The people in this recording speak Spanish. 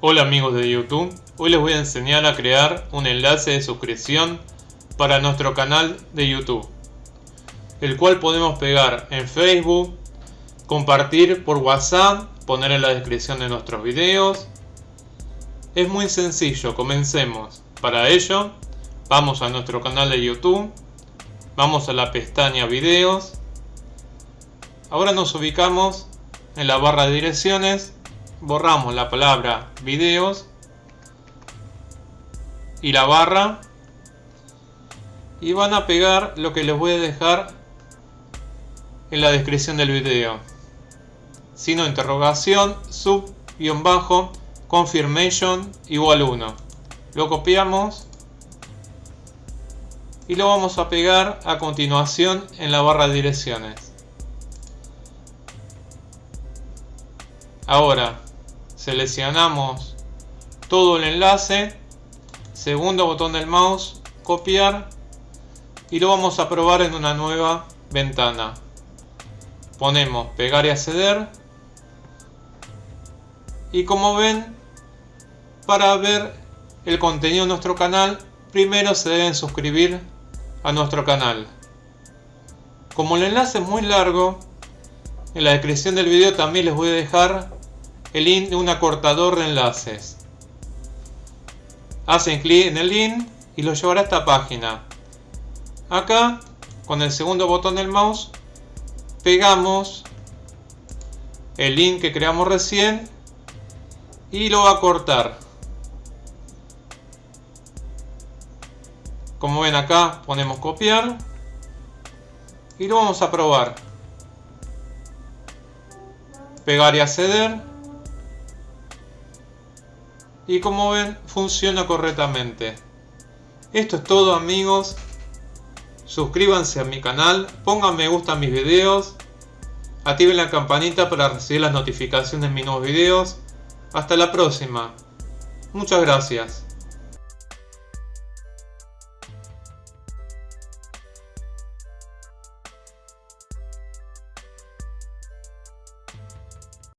Hola amigos de YouTube, hoy les voy a enseñar a crear un enlace de suscripción para nuestro canal de YouTube, el cual podemos pegar en Facebook, compartir por WhatsApp, poner en la descripción de nuestros videos. Es muy sencillo, comencemos. Para ello, vamos a nuestro canal de YouTube, vamos a la pestaña videos, ahora nos ubicamos en la barra de direcciones borramos la palabra videos y la barra. Y van a pegar lo que les voy a dejar en la descripción del video. Sino interrogación sub guion bajo confirmation igual 1 lo copiamos y lo vamos a pegar a continuación en la barra de direcciones. Ahora seleccionamos todo el enlace, segundo botón del mouse, copiar y lo vamos a probar en una nueva ventana. Ponemos pegar y acceder y como ven, para ver el contenido de nuestro canal, primero se deben suscribir a nuestro canal. Como el enlace es muy largo, en la descripción del video también les voy a dejar el link de un acortador de enlaces. Hacen clic en el link y lo llevará a esta página. Acá, con el segundo botón del mouse, pegamos el link que creamos recién y lo va a cortar. Como ven acá, ponemos copiar y lo vamos a probar. Pegar y acceder y como ven funciona correctamente. Esto es todo amigos. Suscríbanse a mi canal, pongan me gusta a mis videos, activen la campanita para recibir las notificaciones de mis nuevos videos. Hasta la próxima. Muchas gracias.